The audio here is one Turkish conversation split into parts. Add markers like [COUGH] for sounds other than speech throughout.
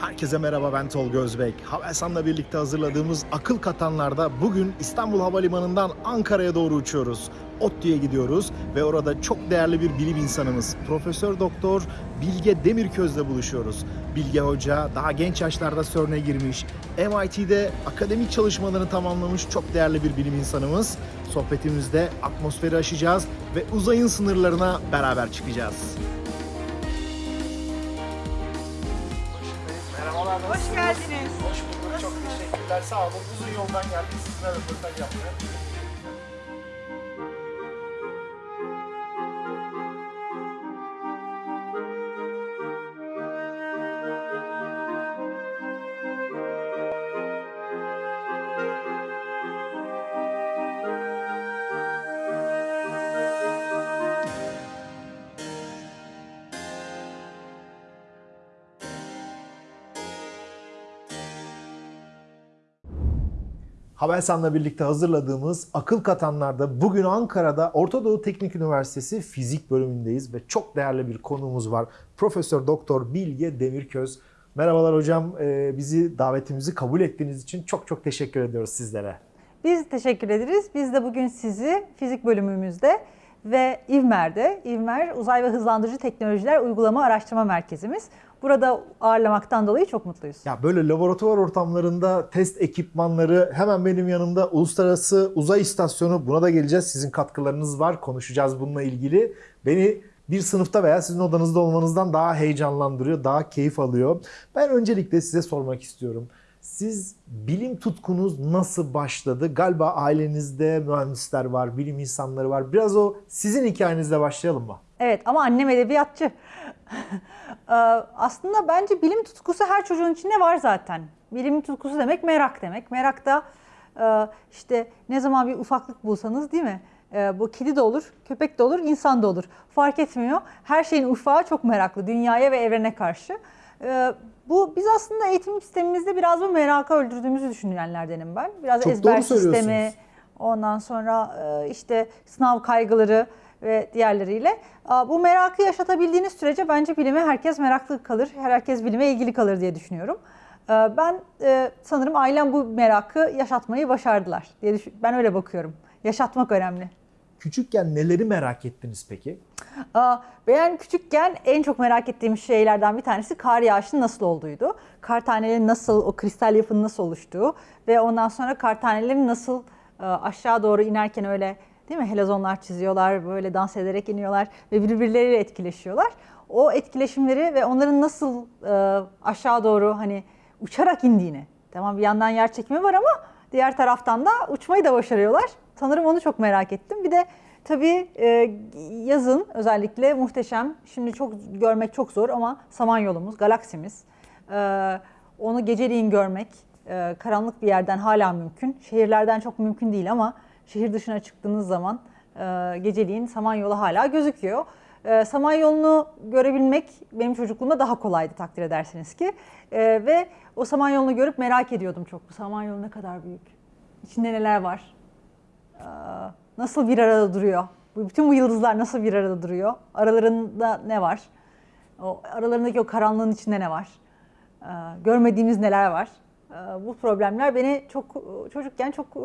Herkese merhaba ben Tolga Özbek. Havelsan'la birlikte hazırladığımız akıl katanlarda bugün İstanbul Havalimanı'ndan Ankara'ya doğru uçuyoruz. ODTÜ'ye gidiyoruz ve orada çok değerli bir bilim insanımız Profesör Doktor Bilge Demirköz'le buluşuyoruz. Bilge Hoca daha genç yaşlarda CERN'e girmiş, MIT'de akademik çalışmalarını tamamlamış çok değerli bir bilim insanımız. Sohbetimizde atmosferi aşacağız ve uzayın sınırlarına beraber çıkacağız. Geldiniz. Hoş bulduk. Çok teşekkürler. Sağ olun. Uzun yoldan geldik. Sizinle röportaj yapmaya. Havelsan'la birlikte hazırladığımız Akıl Katanlar'da bugün Ankara'da Orta Doğu Teknik Üniversitesi Fizik bölümündeyiz ve çok değerli bir konuğumuz var. Profesör Doktor Bilge Demirköz. Merhabalar hocam. Ee, Bizi davetimizi kabul ettiğiniz için çok çok teşekkür ediyoruz sizlere. Biz teşekkür ederiz. Biz de bugün sizi fizik bölümümüzde ve İVMER'de, İVMER Uzay ve Hızlandırıcı Teknolojiler Uygulama Araştırma Merkezimiz. Burada ağırlamaktan dolayı çok mutluyuz. Ya böyle laboratuvar ortamlarında test ekipmanları hemen benim yanımda Uluslararası Uzay İstasyonu buna da geleceğiz. Sizin katkılarınız var. Konuşacağız bununla ilgili. Beni bir sınıfta veya sizin odanızda olmanızdan daha heyecanlandırıyor, daha keyif alıyor. Ben öncelikle size sormak istiyorum. Siz bilim tutkunuz nasıl başladı? Galiba ailenizde mühendisler var, bilim insanları var. Biraz o sizin hikayenizle başlayalım mı? Evet ama annem edebiyatçı. [LAUGHS] Ee, Aslında bence bilim tutkusu her çocuğun içinde var zaten. Bilim tutkusu demek merak demek. Merak da e, işte ne zaman bir ufaklık bulsanız değil mi? E, Bu kedi de olur, köpek de olur, insan da olur. Fark etmiyor. Her şeyin ufağı çok meraklı dünyaya ve evrene karşı. E, Bu biz aslında eğitim sistemimizde biraz bu merakı öldürdüğümüzü düşünenlerdenim ben. Biraz Çok ezber sistemi, Ondan sonra işte sınav kaygıları ve diğerleriyle. Bu merakı yaşatabildiğiniz sürece bence bilime herkes meraklı kalır. Herkes bilime ilgili kalır diye düşünüyorum. Ben e, sanırım ailem bu merakı yaşatmayı başardılar diye düşün- Ben öyle bakıyorum. Yaşatmak önemli. Küçükken neleri merak ettiniz peki? Ben küçükken en çok merak ettiğim şeylerden bir tanesi kar yağışının nasıl olduğuydu. Kar tanelerinin nasıl, o kristal yapının nasıl oluştuğu ve ondan sonra kar tanelerin nasıl aşağı doğru inerken öyle değil mi helezonlar çiziyorlar, böyle dans ederek iniyorlar ve birbirleriyle etkileşiyorlar. O etkileşimleri ve onların nasıl e, aşağı doğru hani uçarak indiğini. Tamam bir yandan yer çekimi var ama diğer taraftan da uçmayı da başarıyorlar. Sanırım onu çok merak ettim. Bir de Tabii e, yazın özellikle muhteşem. Şimdi çok görmek çok zor ama Samanyolumuz, galaksimiz. E, onu geceliğin görmek e, karanlık bir yerden hala mümkün. Şehirlerden çok mümkün değil ama şehir dışına çıktığınız zaman e, geceliğin Samanyolu hala gözüküyor. E, Samanyolu'nu görebilmek benim çocukluğumda daha kolaydı takdir edersiniz ki. E, ve o Samanyolu'nu görüp merak ediyordum çok. Bu Samanyolu ne kadar büyük? İçinde neler var? Ee, nasıl bir arada duruyor? Bütün bu yıldızlar nasıl bir arada duruyor? Aralarında ne var? O aralarındaki o karanlığın içinde ne var? Ee, Görmediğimiz neler var? Ee, Bu problemler beni çok çocukken çok e,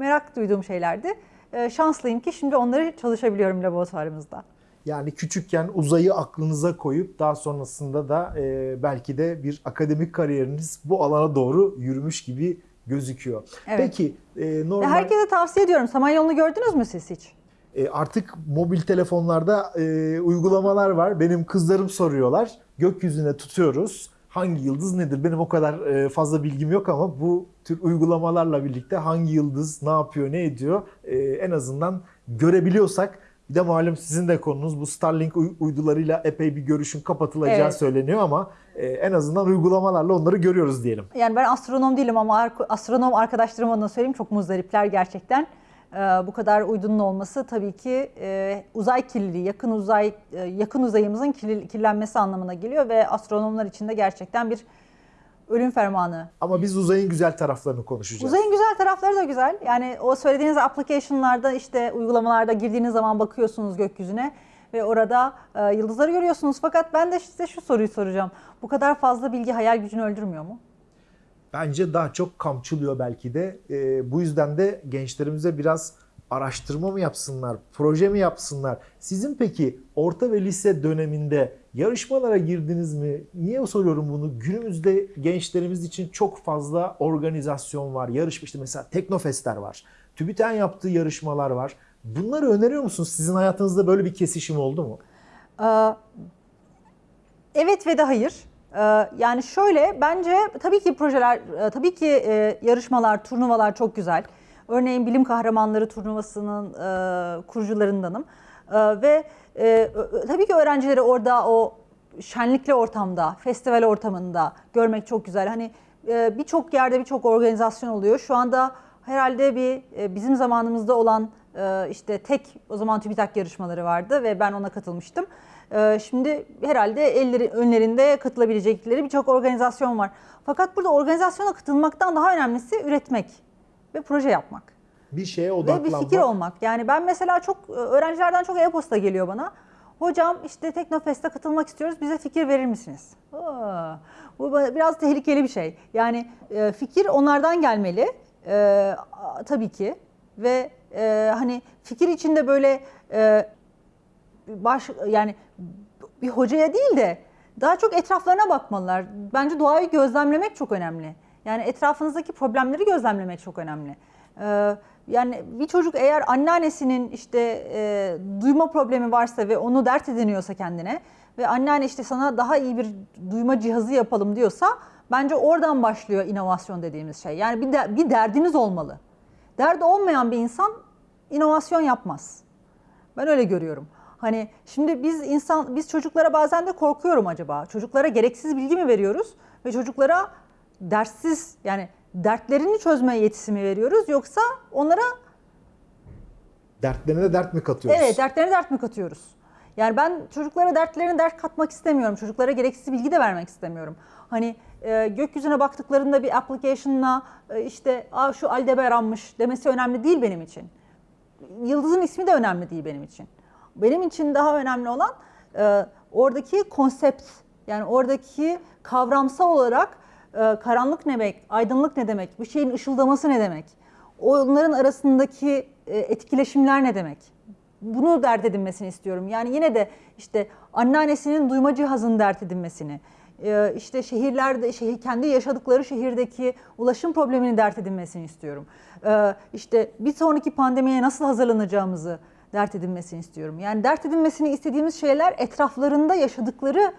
merak duyduğum şeylerdi. Ee, Şanslıyım ki şimdi onları çalışabiliyorum laboratuvarımızda. Yani küçükken uzayı aklınıza koyup daha sonrasında da e, belki de bir akademik kariyeriniz bu alana doğru yürümüş gibi gözüküyor. Evet. Peki e, normal herkese tavsiye ediyorum. Samanyolu'nu gördünüz mü siz hiç? e, artık mobil telefonlarda e, uygulamalar var. Benim kızlarım soruyorlar. Gökyüzüne tutuyoruz. Hangi yıldız nedir? Benim o kadar e, fazla bilgim yok ama bu tür uygulamalarla birlikte hangi yıldız ne yapıyor, ne ediyor e, en azından görebiliyorsak bir de malum sizin de konunuz bu Starlink uy- uydularıyla epey bir görüşün kapatılacağı Evet. söyleniyor ama e, en azından uygulamalarla onları görüyoruz diyelim. Yani ben astronom değilim ama astronom arkadaşlarıma da söyleyeyim çok muzdaripler gerçekten. Ee, bu kadar uydunun olması tabii ki e, uzay kirliliği, yakın uzay e, yakın uzayımızın kirlenmesi anlamına geliyor ve astronomlar için de gerçekten bir ölüm fermanı. Ama biz uzayın güzel taraflarını konuşacağız. Uzayın güzel tarafları da güzel. Yani o söylediğiniz application'larda işte uygulamalarda girdiğiniz zaman bakıyorsunuz gökyüzüne ve orada e, yıldızları görüyorsunuz. Fakat ben de size şu soruyu soracağım. Bu kadar fazla bilgi hayal gücünü öldürmüyor mu? Bence daha çok kamçılıyor belki de. Ee, bu yüzden de gençlerimize biraz araştırma mı yapsınlar, proje mi yapsınlar? Sizin peki orta ve lise döneminde yarışmalara girdiniz mi? Niye soruyorum bunu? Günümüzde gençlerimiz için çok fazla organizasyon var. Yarışma işte mesela Teknofestler var. TÜBİTAK'ın yaptığı yarışmalar var. Bunları öneriyor musunuz? Sizin hayatınızda böyle bir kesişim oldu mu? Ee, Evet ve de hayır. Ee, Yani şöyle bence tabii ki projeler, e, tabii ki e, yarışmalar, turnuvalar çok güzel. Örneğin Bilim Kahramanları turnuvasının e, kurucularındanım. Ee, Ve e, tabii ki öğrencileri orada o şenlikli ortamda, festival ortamında görmek çok güzel. Hani e, birçok yerde birçok organizasyon oluyor. Şu anda herhalde bir e, bizim zamanımızda olan e, işte tek o zaman TÜBİTAK yarışmaları vardı ve ben ona katılmıştım. E, Şimdi herhalde elleri önlerinde katılabilecekleri birçok organizasyon var. Fakat burada organizasyona katılmaktan daha önemlisi üretmek ve proje yapmak. Bir şeye Ve bir odaklanmak. fikir olmak. Yani ben mesela çok e, öğrencilerden çok e-posta geliyor bana. Hocam işte Teknofest'e katılmak istiyoruz. Bize fikir verir misiniz? Aa, bu biraz tehlikeli bir şey. Yani e, fikir onlardan gelmeli. E, tabii ki. Ve e, hani fikir içinde böyle e, baş yani bir hocaya değil de daha çok etraflarına bakmalılar. Bence doğayı gözlemlemek çok önemli. Yani etrafınızdaki problemleri gözlemlemek çok önemli. Ee, yani bir çocuk eğer anneannesinin işte e, duyma problemi varsa ve onu dert ediniyorsa kendine ve anneanne işte sana daha iyi bir duyma cihazı yapalım diyorsa bence oradan başlıyor inovasyon dediğimiz şey. Yani bir, de, bir derdiniz olmalı. Derdi olmayan bir insan inovasyon yapmaz. Ben öyle görüyorum. Hani şimdi biz insan biz çocuklara bazen de korkuyorum acaba. Çocuklara gereksiz bilgi mi veriyoruz ve çocuklara derssiz yani dertlerini çözme yetisi mi veriyoruz yoksa onlara Dertlerine de dert mi katıyoruz? evet dertlerine dert mi katıyoruz? Yani ben çocuklara dertlerine dert katmak istemiyorum. Çocuklara gereksiz bilgi de vermek istemiyorum. Hani e, gökyüzüne baktıklarında bir application'la e, işte Aa, şu Aldebaran'mış demesi önemli değil benim için. Yıldızın ismi de önemli değil benim için. Benim için daha önemli olan e, oradaki konsept yani oradaki kavramsal olarak e, karanlık ne demek, aydınlık ne demek, bir şeyin ışıldaması ne demek, onların arasındaki e, etkileşimler ne demek? Bunu dert edinmesini istiyorum. Yani yine de işte anneannesinin duyma cihazını dert edinmesini, e, işte şehirlerde şehir, kendi yaşadıkları şehirdeki ulaşım problemini dert edinmesini istiyorum. E, İşte bir sonraki pandemiye nasıl hazırlanacağımızı dert edinmesini istiyorum. Yani dert edinmesini istediğimiz şeyler etraflarında yaşadıkları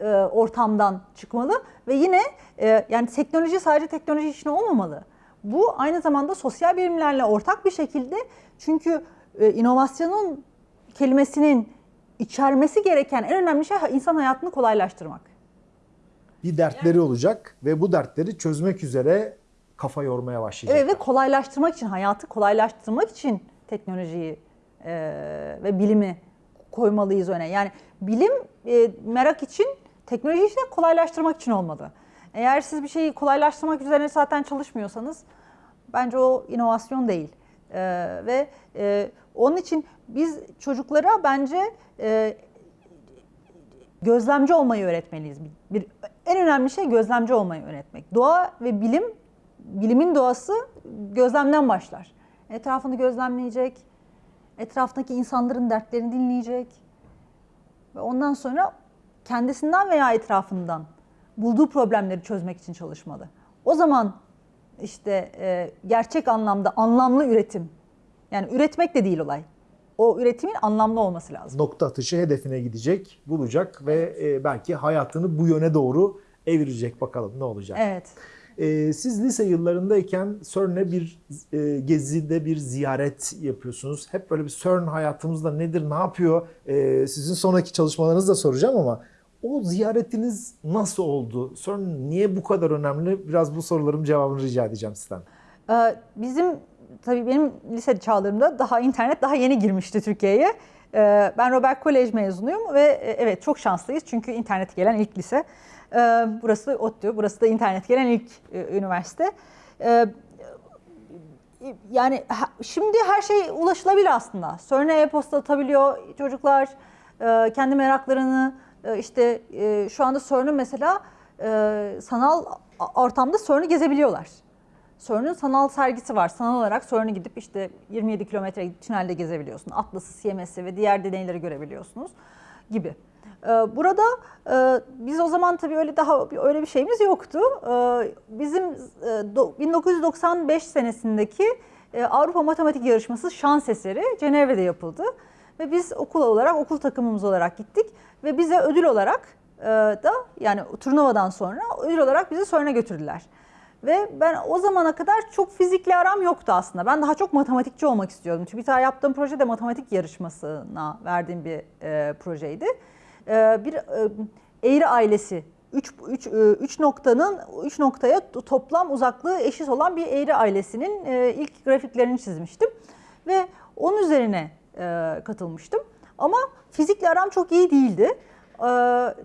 e, ortamdan çıkmalı ve yine e, yani teknoloji sadece teknoloji işine olmamalı. Bu aynı zamanda sosyal bilimlerle ortak bir şekilde çünkü e, inovasyonun kelimesinin içermesi gereken en önemli şey insan hayatını kolaylaştırmak. bir dertleri olacak ve bu dertleri çözmek üzere kafa yormaya başlayacak. Evet ve kolaylaştırmak için, hayatı kolaylaştırmak için teknolojiyi e, ve bilimi koymalıyız öne. Yani bilim e, merak için, teknoloji işte kolaylaştırmak için olmalı. Eğer siz bir şeyi kolaylaştırmak üzerine zaten çalışmıyorsanız bence o inovasyon değil. E, ve e, onun için biz çocuklara bence e, gözlemci olmayı öğretmeliyiz. Bir, en önemli şey gözlemci olmayı öğretmek. Doğa ve bilim, bilimin doğası gözlemden başlar. Etrafını gözlemleyecek, etrafındaki insanların dertlerini dinleyecek ve ondan sonra kendisinden veya etrafından bulduğu problemleri çözmek için çalışmalı. O zaman işte e, gerçek anlamda anlamlı üretim, yani üretmek de değil olay. O üretimin anlamlı olması lazım. Nokta atışı hedefine gidecek, bulacak ve e, belki hayatını bu yöne doğru evirecek. Bakalım ne olacak. Evet. E, siz lise yıllarındayken CERN'e bir e, gezide bir ziyaret yapıyorsunuz. Hep böyle bir CERN hayatımızda nedir, ne yapıyor? E, sizin sonraki çalışmalarınızı da soracağım ama o ziyaretiniz nasıl oldu? CERN niye bu kadar önemli? Biraz bu sorularım cevabını rica edeceğim sizden. Ee, Bizim tabii benim lise çağlarımda daha internet daha yeni girmişti Türkiye'ye. Ee, Ben Robert Kolej mezunuyum ve e, evet çok şanslıyız çünkü internet gelen ilk lise. Ee, Burası ODTÜ, burası da internet gelen ilk e, üniversite. Ee, yani şimdi her şey ulaşılabilir aslında. CERN'e e-posta atabiliyor çocuklar e, kendi meraklarını işte e, şu anda CERN'ün mesela e, sanal ortamda CERN'ü gezebiliyorlar. CERN'ün sanal sergisi var. Sanal olarak CERN'ü gidip işte 27 kilometre tünelde gezebiliyorsun. Atlas'ı, CMS'i ve diğer deneyleri görebiliyorsunuz gibi. Burada e, biz o zaman tabii öyle daha öyle bir şeyimiz yoktu. Bizim e, do- 1995 senesindeki e, Avrupa Matematik Yarışması şans eseri Cenevre'de yapıldı. Ve biz okul olarak, okul takımımız olarak gittik. Ve bize ödül olarak e, da yani turnuvadan sonra ödül olarak bizi CERN'e götürdüler. Ve ben o zamana kadar çok fizikle aram yoktu aslında. Ben daha çok matematikçi olmak istiyordum. TÜBİTAK yaptığım proje de matematik yarışmasına verdiğim bir e, projeydi. E, bir e, eğri ailesi, 3 üç, e, üç noktanın 3 noktaya toplam uzaklığı eşit olan bir eğri ailesinin e, ilk grafiklerini çizmiştim. Ve onun üzerine e, katılmıştım. Ama fizikle aram çok iyi değildi. E,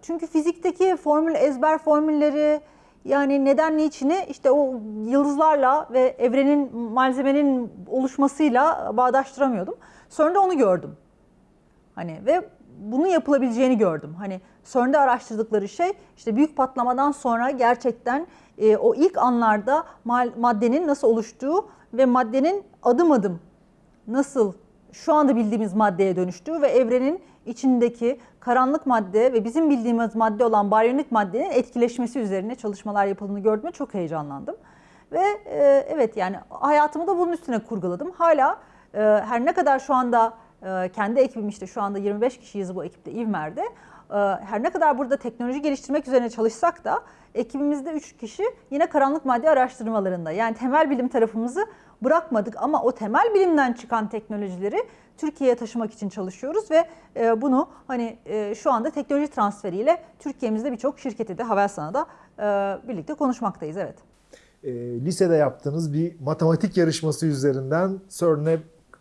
çünkü fizikteki formül ezber formülleri yani neden niçini işte o yıldızlarla ve evrenin malzemenin oluşmasıyla bağdaştıramıyordum. Sonra da onu gördüm. Hani ve bunun yapılabileceğini gördüm. Hani CERN'de araştırdıkları şey işte büyük patlamadan sonra gerçekten e, o ilk anlarda maddenin nasıl oluştuğu ve maddenin adım adım nasıl şu anda bildiğimiz maddeye dönüştüğü ve evrenin içindeki karanlık madde ve bizim bildiğimiz madde olan baryonik maddenin etkileşmesi üzerine çalışmalar yapıldığını gördüğümde çok heyecanlandım. Ve e, evet yani hayatımı da bunun üstüne kurguladım. Hala e, her ne kadar şu anda e, kendi ekibim işte şu anda 25 kişiyiz bu ekipte İvmer'de. E, her ne kadar burada teknoloji geliştirmek üzerine çalışsak da ekibimizde 3 kişi yine karanlık madde araştırmalarında. Yani temel bilim tarafımızı bırakmadık ama o temel bilimden çıkan teknolojileri Türkiye'ye taşımak için çalışıyoruz ve e, bunu hani e, şu anda teknoloji transferiyle Türkiye'mizde birçok şirketi de Havelsan'a da birlikte konuşmaktayız evet. E, lisede yaptığınız bir matematik yarışması üzerinden CERN'e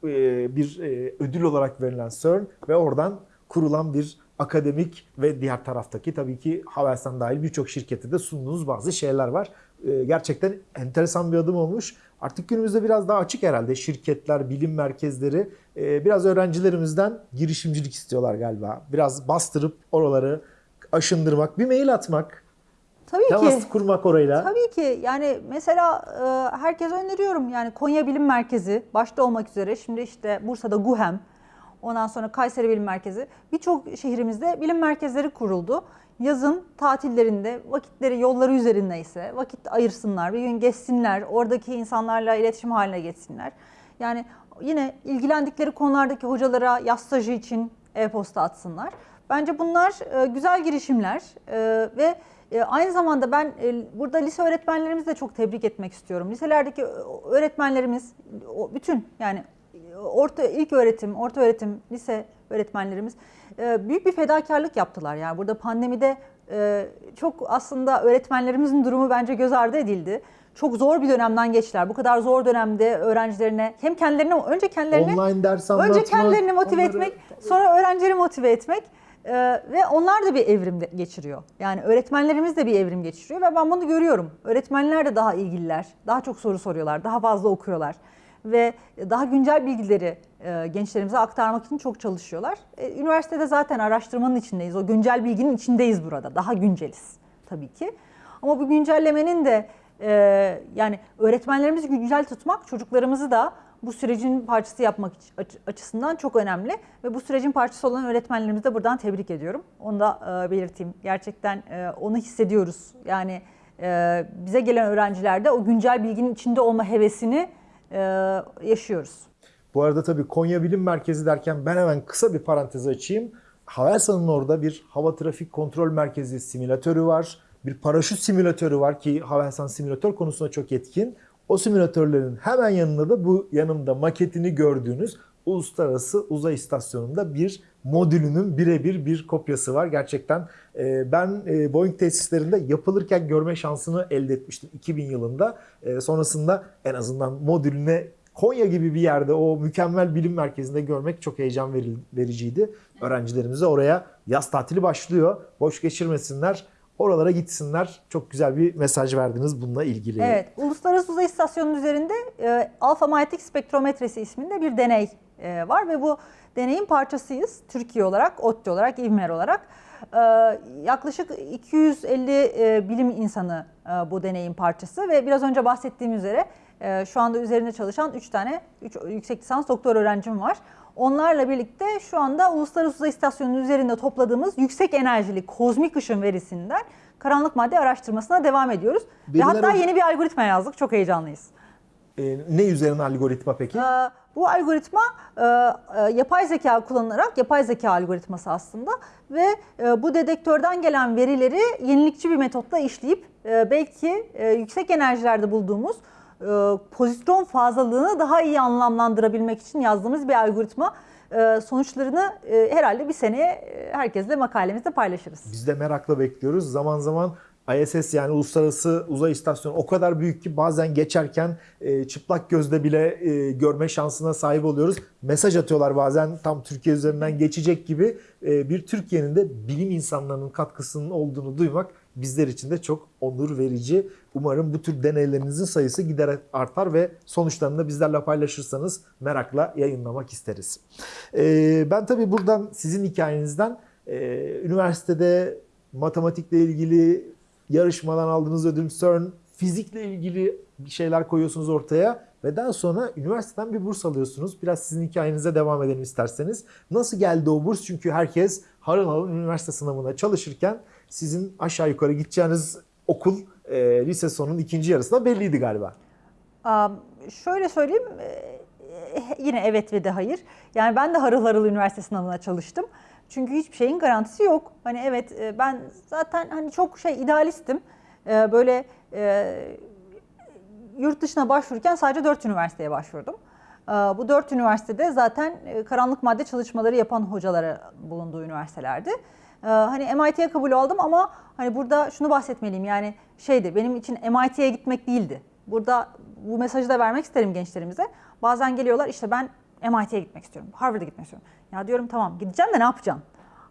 e, bir e, ödül olarak verilen CERN ve oradan kurulan bir akademik ve diğer taraftaki tabii ki Havelsan dahil birçok şirkette de sunduğunuz bazı şeyler var. E, gerçekten enteresan bir adım olmuş. Artık günümüzde biraz daha açık herhalde şirketler, bilim merkezleri e, biraz öğrencilerimizden girişimcilik istiyorlar galiba. Biraz bastırıp oraları aşındırmak, bir mail atmak, Tabii temas ki. kurmak orayla. Tabii ki yani mesela e, herkese öneriyorum yani Konya Bilim Merkezi başta olmak üzere şimdi işte Bursa'da GUHEM ondan sonra Kayseri Bilim Merkezi birçok şehrimizde bilim merkezleri kuruldu. Yazın tatillerinde vakitleri yolları üzerindeyse vakit ayırsınlar bir gün geçsinler oradaki insanlarla iletişim haline geçsinler. Yani yine ilgilendikleri konulardaki hocalara yaz stajı için e-posta atsınlar. Bence bunlar e, güzel girişimler e, ve e, aynı zamanda ben burada lise öğretmenlerimizi de çok tebrik etmek istiyorum. Liselerdeki öğretmenlerimiz bütün yani orta ilk öğretim, orta öğretim, lise öğretmenlerimiz e, büyük bir fedakarlık yaptılar. Yani burada pandemide e, çok aslında öğretmenlerimizin durumu bence göz ardı edildi. Çok zor bir dönemden geçtiler. Bu kadar zor dönemde öğrencilerine hem kendilerine önce kendilerine Online ders anlatmak. Önce kendilerini motive onları- etmek, sonra öğrencileri motive etmek Ee, ve onlar da bir evrim geçiriyor. Yani öğretmenlerimiz de bir evrim geçiriyor ve ben bunu görüyorum. Öğretmenler de daha ilgililer, daha çok soru soruyorlar, daha fazla okuyorlar ve daha güncel bilgileri e, gençlerimize aktarmak için çok çalışıyorlar. E, üniversitede zaten araştırmanın içindeyiz, o güncel bilginin içindeyiz burada, daha günceliz tabii ki. Ama bu güncellemenin de e, yani öğretmenlerimizi güncel tutmak, çocuklarımızı da bu sürecin parçası yapmak açısından çok önemli ve bu sürecin parçası olan öğretmenlerimizi de buradan tebrik ediyorum. Onu da belirteyim. Gerçekten onu hissediyoruz. Yani bize gelen öğrencilerde o güncel bilginin içinde olma hevesini yaşıyoruz. Bu arada tabii Konya Bilim Merkezi derken ben hemen kısa bir parantez açayım. Havelsan'ın orada bir hava trafik kontrol merkezi simülatörü var. Bir paraşüt simülatörü var ki Havelsan simülatör konusunda çok etkin. O simülatörlerin hemen yanında da bu yanımda maketini gördüğünüz Uluslararası Uzay İstasyonu'nda bir modülünün birebir bir kopyası var. Gerçekten e, ben e, Boeing tesislerinde yapılırken görme şansını elde etmiştim 2000 yılında. E, sonrasında en azından modülüne Konya gibi bir yerde o mükemmel bilim merkezinde görmek çok heyecan vericiydi. Öğrencilerimize oraya yaz tatili başlıyor. Boş geçirmesinler. Oralara gitsinler. Çok güzel bir mesaj verdiniz bununla ilgili. Evet, Uluslararası Uzay İstasyonu'nun üzerinde e, alfa manyetik spektrometresi isminde bir deney e, var ve bu deneyin parçasıyız. Türkiye olarak, ODTÜ olarak, İVMER olarak. E, yaklaşık 250 e, bilim insanı e, bu deneyin parçası ve biraz önce bahsettiğim üzere e, şu anda üzerinde çalışan 3 tane üç, yüksek lisans doktor öğrencim var. Onlarla birlikte şu anda Uluslararası Uzay İstasyonu'nun üzerinde topladığımız yüksek enerjili kozmik ışın verisinden karanlık madde araştırmasına devam ediyoruz. Ve Veriler hatta o- yeni bir algoritma yazdık. Çok heyecanlıyız. Ee, ne üzerine algoritma peki? Ee, bu algoritma e, e, yapay zeka kullanılarak yapay zeka algoritması aslında ve e, bu dedektörden gelen verileri yenilikçi bir metotla işleyip e, belki e, yüksek enerjilerde bulduğumuz e, pozitron fazlalığını daha iyi anlamlandırabilmek için yazdığımız bir algoritma. E, sonuçlarını e, herhalde bir seneye e, herkesle makalemizde paylaşırız. Biz de merakla bekliyoruz. Zaman zaman ISS yani Uluslararası Uzay İstasyonu o kadar büyük ki bazen geçerken e, çıplak gözle bile e, görme şansına sahip oluyoruz. Mesaj atıyorlar bazen tam Türkiye üzerinden geçecek gibi. E, bir Türkiye'nin de bilim insanlarının katkısının olduğunu duymak bizler için de çok onur verici. Umarım bu tür deneylerinizin sayısı giderek artar ve sonuçlarını da bizlerle paylaşırsanız merakla yayınlamak isteriz. E, ben tabii buradan sizin hikayenizden e, üniversitede matematikle ilgili yarışmadan aldığınız ödül CERN, fizikle ilgili şeyler koyuyorsunuz ortaya ve daha sonra üniversiteden bir burs alıyorsunuz. Biraz sizin hikayenize devam edelim isterseniz. Nasıl geldi o burs? Çünkü herkes harıl harıl üniversite sınavına çalışırken sizin aşağı yukarı gideceğiniz okul e, lise sonunun ikinci yarısında belliydi galiba. Am, Şöyle söyleyeyim, e, yine evet ve de hayır. Yani ben de harıl harıl üniversite sınavına çalıştım. Çünkü hiçbir şeyin garantisi yok. Hani evet e, ben zaten hani çok şey idealistim. E, Böyle e, yurt dışına başvururken sadece 4 üniversiteye başvurdum. Bu 4 üniversitede zaten karanlık madde çalışmaları yapan hocalara bulunduğu üniversitelerdi. Hani MIT'ye kabul aldım ama hani burada şunu bahsetmeliyim yani şeydi benim için MIT'ye gitmek değildi. Burada bu mesajı da vermek isterim gençlerimize. Bazen geliyorlar işte ben MIT'ye gitmek istiyorum, Harvard'a gitmek istiyorum. Ya diyorum tamam gideceğim de ne yapacaksın?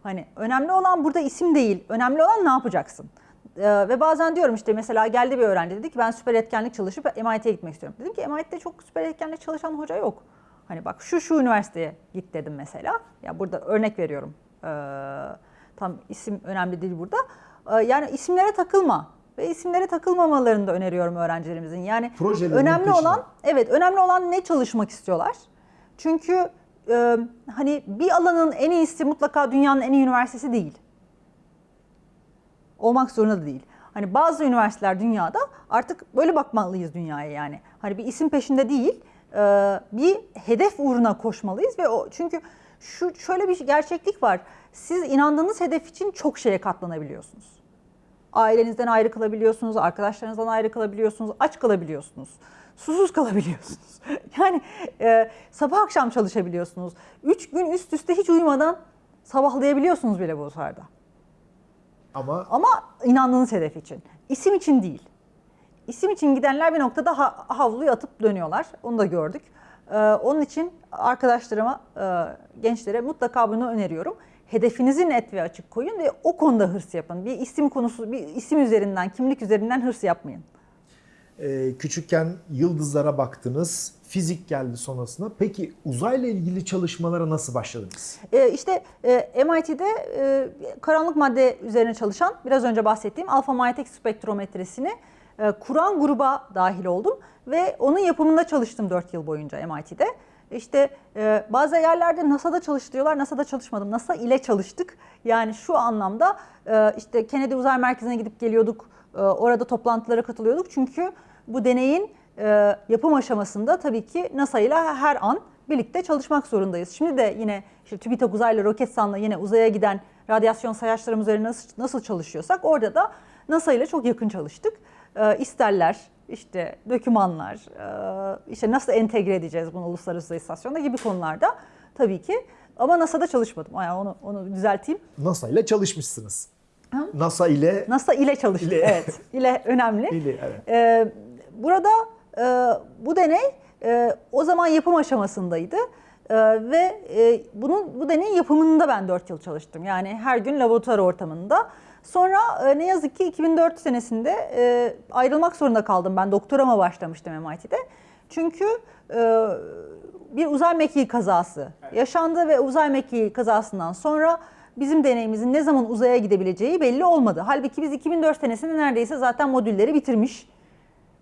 Hani önemli olan burada isim değil, önemli olan ne yapacaksın? Ee, ve bazen diyorum işte mesela geldi bir öğrenci dedi ki ben süper etkenlik çalışıp MIT'ye gitmek istiyorum. Dedim ki MIT'de çok süper etkenlik çalışan hoca yok. Hani bak şu şu üniversiteye git dedim mesela. Ya burada örnek veriyorum. Ee, tam isim önemli değil burada. Ee, yani isimlere takılma ve isimlere takılmamalarını da öneriyorum öğrencilerimizin. Yani Projelerinin önemli peşinde. olan evet önemli olan ne çalışmak istiyorlar. Çünkü e, hani bir alanın en iyisi mutlaka dünyanın en iyi üniversitesi değil olmak zorunda da değil. Hani bazı üniversiteler dünyada artık böyle bakmalıyız dünyaya yani. Hani bir isim peşinde değil, e, bir hedef uğruna koşmalıyız ve o çünkü şu şöyle bir gerçeklik var. Siz inandığınız hedef için çok şeye katlanabiliyorsunuz. Ailenizden ayrı kalabiliyorsunuz, arkadaşlarınızdan ayrı kalabiliyorsunuz, aç kalabiliyorsunuz, susuz kalabiliyorsunuz. [LAUGHS] Yani e, sabah akşam çalışabiliyorsunuz. Üç gün üst üste hiç uyumadan sabahlayabiliyorsunuz bile bu seferda. Ama Ama inandığınız hedef için. İsim için değil. İsim için gidenler bir noktada ha- havluyu atıp dönüyorlar. Onu da gördük. Ee, onun için arkadaşlarıma, e, gençlere mutlaka bunu öneriyorum. Hedefinizi net ve açık koyun ve o konuda hırs yapın. Bir isim konusu, bir isim üzerinden, kimlik üzerinden hırs yapmayın. E, küçükken yıldızlara baktınız, fizik geldi sonrasında. Peki uzayla ilgili çalışmalara nasıl başladınız? Ee, işte e, MIT'de e, karanlık madde üzerine çalışan biraz önce bahsettiğim alfa manyetik spektrometresini e, kuran gruba dahil oldum ve onun yapımında çalıştım 4 yıl boyunca MIT'de. İşte e, bazı yerlerde NASA'da çalıştırıyorlar, NASA'da çalışmadım. NASA ile çalıştık. Yani şu anlamda e, işte Kennedy Uzay Merkezi'ne gidip geliyorduk, e, orada toplantılara katılıyorduk. Çünkü bu deneyin e, yapım aşamasında tabii ki NASA ile her an birlikte çalışmak zorundayız. Şimdi de yine işte TÜBİTAK uzaylı Roketsan'la yine uzaya giden radyasyon sayaçlarımız üzerine nasıl, nasıl çalışıyorsak orada da NASA ile çok yakın çalıştık. E, isterler, işte dokümanlar, e, işte nasıl entegre edeceğiz bunu uluslararası uzay gibi konularda tabii ki. Ama NASA'da çalışmadım. Yani onu, onu düzelteyim. NASA ile çalışmışsınız. NASA ile NASA ile çalıştık. İle. Evet. [LAUGHS] ile önemli. ile evet. Ee, burada e, bu deney e, o zaman yapım aşamasındaydı. E, ve e, bunun bu deneyin yapımında ben 4 yıl çalıştım. Yani her gün laboratuvar ortamında Sonra e, ne yazık ki 2004 senesinde e, ayrılmak zorunda kaldım. Ben doktorama başlamıştım MIT'de. Çünkü e, bir uzay mekiği kazası yaşandı ve uzay mekiği kazasından sonra bizim deneyimizin ne zaman uzaya gidebileceği belli olmadı. Halbuki biz 2004 senesinde neredeyse zaten modülleri bitirmiş.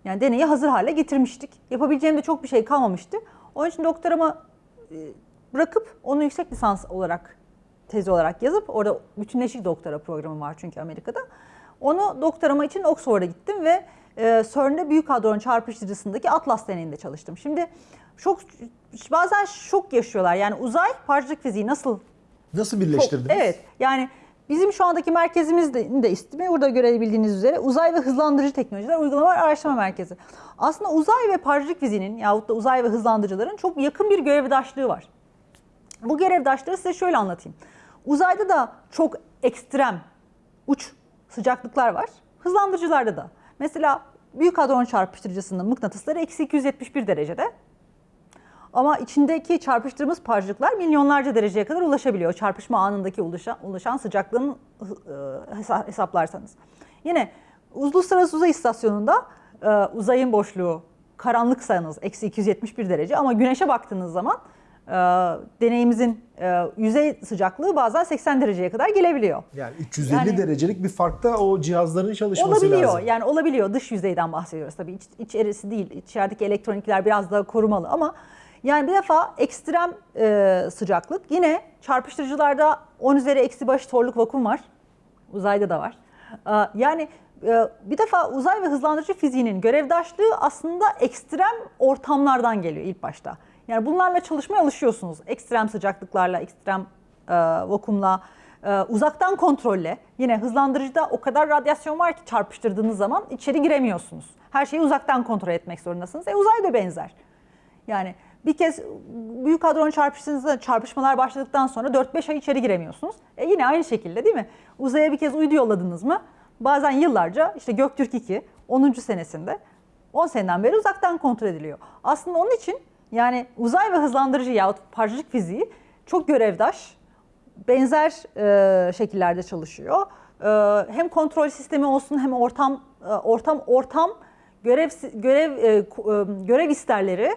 Yani deneyi hazır hale getirmiştik. Yapabileceğim de çok bir şey kalmamıştı. Onun için doktorama e, bırakıp onu yüksek lisans olarak tez olarak yazıp orada bütünleşik doktora programı var çünkü Amerika'da. Onu doktorama için Oxford'a gittim ve e, CERN'de büyük hadron çarpıştırıcısındaki Atlas deneyinde çalıştım. Şimdi çok bazen şok yaşıyorlar. Yani uzay parçacık fiziği nasıl Nasıl çok- birleştirdiniz? Evet. Yani bizim şu andaki merkezimiz de, de ismi burada görebildiğiniz üzere uzay ve hızlandırıcı teknolojiler uygulamalar araştırma merkezi. Aslında uzay ve parçacık fiziğinin yahut da uzay ve hızlandırıcıların çok yakın bir görevdaşlığı var. Bu görevdaşlığı size şöyle anlatayım. Uzayda da çok ekstrem uç sıcaklıklar var. Hızlandırıcılarda da. Mesela büyük hadron çarpıştırıcısının mıknatısları eksi 271 derecede. Ama içindeki çarpıştığımız parçacıklar milyonlarca dereceye kadar ulaşabiliyor. Çarpışma anındaki ulaşan, ulaşan sıcaklığın e, hesa- hesaplarsanız. Yine Uluslararası Uzay İstasyonu'nda e, uzayın boşluğu karanlıksanız eksi 271 derece ama güneşe baktığınız zaman e, deneyimizin e, yüzey sıcaklığı bazen 80 dereceye kadar gelebiliyor. Yani 350 Yani- derecelik bir farkta o cihazların çalışması Olabiliyor. lazım. Yani olabiliyor. Dış yüzeyden bahsediyoruz tabii. İç, içerisi değil. İçerideki elektronikler biraz daha korumalı ama yani bir defa ekstrem e, sıcaklık. Yine çarpıştırıcılarda 10 üzeri eksi baş torluk vakum var. Uzayda da var. E, yani e, bir defa uzay ve hızlandırıcı fiziğinin görevdaşlığı aslında ekstrem ortamlardan geliyor ilk başta. Yani bunlarla çalışmaya alışıyorsunuz. Ekstrem sıcaklıklarla, ekstrem e, vakumla, e, uzaktan kontrolle. Yine hızlandırıcıda o kadar radyasyon var ki çarpıştırdığınız zaman içeri giremiyorsunuz. Her şeyi uzaktan kontrol etmek zorundasınız. E uzay da benzer. Yani bir kez büyük hadron çarpıştığınızda çarpışmalar başladıktan sonra 4-5 ay içeri giremiyorsunuz. E yine aynı şekilde değil mi? Uzaya bir kez uydu yolladınız mı? Bazen yıllarca işte Göktürk 2 10. senesinde 10 seneden beri uzaktan kontrol ediliyor. Aslında onun için yani uzay ve hızlandırıcı yahut parçacık fiziği çok görevdaş, benzer e, şekillerde çalışıyor. E, hem kontrol sistemi olsun hem ortam e, ortam ortam görev görev e, e, görev isterleri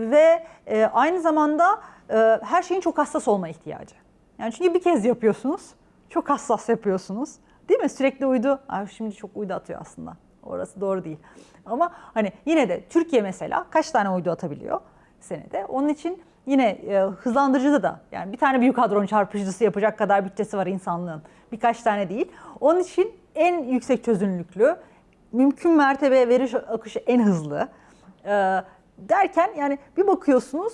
ve e, aynı zamanda e, her şeyin çok hassas olma ihtiyacı. Yani çünkü bir kez yapıyorsunuz, çok hassas yapıyorsunuz. Değil mi? Sürekli uydu. Ay şimdi çok uydu atıyor aslında. Orası doğru değil. Ama hani yine de Türkiye mesela kaç tane uydu atabiliyor senede? Onun için yine e, hızlandırıcıda da yani bir tane büyük hadron çarpıcısı yapacak kadar bütçesi var insanlığın. Birkaç tane değil. Onun için en yüksek çözünürlüklü, mümkün mertebe veri akışı en hızlı e, derken yani bir bakıyorsunuz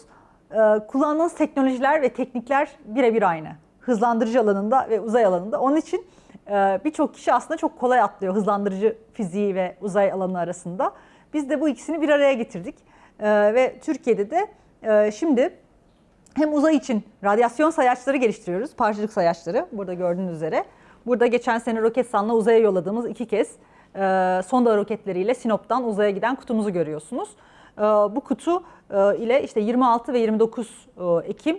e, kullandığınız teknolojiler ve teknikler birebir aynı. Hızlandırıcı alanında ve uzay alanında. Onun için e, birçok kişi aslında çok kolay atlıyor hızlandırıcı fiziği ve uzay alanı arasında. Biz de bu ikisini bir araya getirdik. E, ve Türkiye'de de şimdi hem uzay için radyasyon sayaçları geliştiriyoruz. Parçacık sayaçları burada gördüğünüz üzere. Burada geçen sene Roketsan'la uzaya yolladığımız iki kez sonda roketleriyle Sinop'tan uzaya giden kutumuzu görüyorsunuz. E, bu kutu e, ile işte 26 ve 29 e, Ekim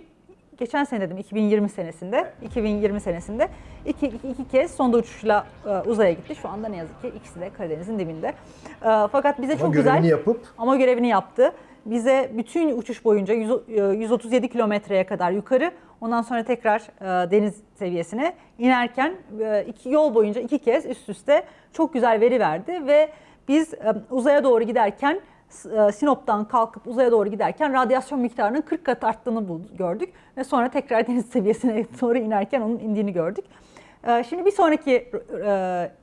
geçen sene dedim 2020 senesinde 2020 senesinde iki, iki, iki kez sonda uçuşla e, uzaya gitti. Şu anda ne yazık ki ikisi de Karadeniz'in dibinde. E, fakat bize Ama çok güzel yapıp ama görevini yaptı. Bize bütün uçuş boyunca 100 e, 137 kilometreye kadar yukarı, ondan sonra tekrar e, deniz seviyesine inerken e, iki yol boyunca iki kez üst üste çok güzel veri verdi ve biz e, uzaya doğru giderken Sinop'tan kalkıp uzaya doğru giderken radyasyon miktarının 40 kat arttığını gördük ve sonra tekrar [LAUGHS] deniz seviyesine doğru inerken onun indiğini gördük. Ee, Şimdi bir sonraki e,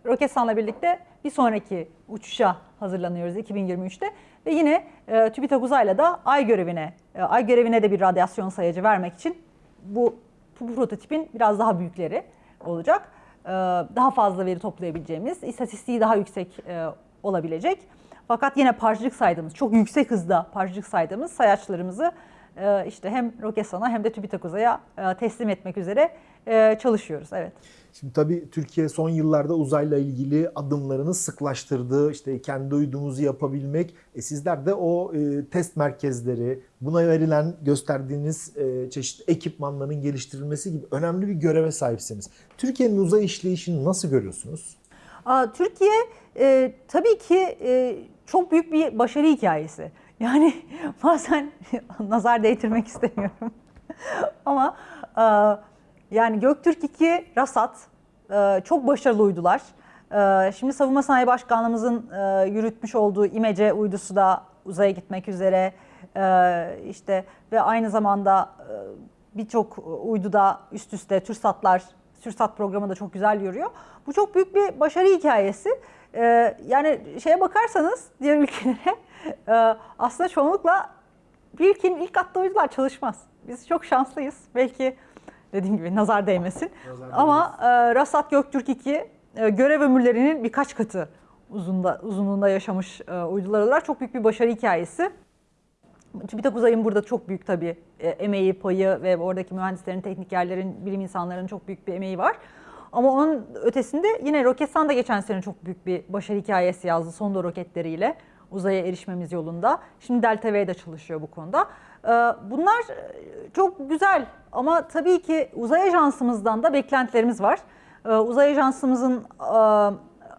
Roketsan'la birlikte bir sonraki uçuşa hazırlanıyoruz 2023'te ve yine e, TÜBİTAK Uzay'la da Ay görevine, e, Ay görevine de bir radyasyon sayacı vermek için bu, bu prototipin biraz daha büyükleri olacak. Daha fazla veri toplayabileceğimiz, istatistiği daha yüksek e, olabilecek. Fakat yine parçacık saydığımız, çok yüksek hızda parçacık saydığımız sayaçlarımızı e, işte hem Roketsan'a hem de TÜBİTAK Uzay'a e, teslim etmek üzere e, çalışıyoruz. Evet. Şimdi tabii Türkiye son yıllarda uzayla ilgili adımlarını sıklaştırdı. İşte kendi uydumuzu yapabilmek. E sizler de o e, test merkezleri, buna verilen gösterdiğiniz e, çeşitli ekipmanların geliştirilmesi gibi önemli bir göreve sahipsiniz. Türkiye'nin uzay işleyişini nasıl görüyorsunuz? Aa, Türkiye e, tabii ki e, çok büyük bir başarı hikayesi. Yani [LAUGHS] bazen [LAUGHS] nazar değdirmek istemiyorum. [LAUGHS] Ama e, yani Göktürk 2, Rasat e, çok başarılı uydular. E, şimdi Savunma Sanayi Başkanlığımızın e, yürütmüş olduğu İMECE uydusu da uzaya gitmek üzere. E, işte ve aynı zamanda e, birçok uyduda üst üste TÜRSAT'lar, TÜRSAT programı da çok güzel yürüyor. Bu çok büyük bir başarı hikayesi. Ee, yani şeye bakarsanız diğer ülkelere [LAUGHS] e, aslında çoğunlukla bir ülkenin ilk attığı uydular çalışmaz. Biz çok şanslıyız. Belki dediğim gibi nazar değmesin. Nazar Ama e, Rasat Göktürk 2 e, görev ömürlerinin birkaç katı uzunda, uzunluğunda yaşamış e, uydular olarak çok büyük bir başarı hikayesi. TÜBİTAK Uzay'ın burada çok büyük tabii e, emeği, payı ve oradaki mühendislerin, teknikerlerin, bilim insanlarının çok büyük bir emeği var. Ama onun ötesinde yine Roketsan da geçen sene çok büyük bir başarı hikayesi yazdı sonda roketleriyle uzaya erişmemiz yolunda. Şimdi Delta V de çalışıyor bu konuda. Ee, Bunlar e, çok güzel ama tabii ki uzay ajansımızdan da beklentilerimiz var. Ee, Uzay ajansımızın e,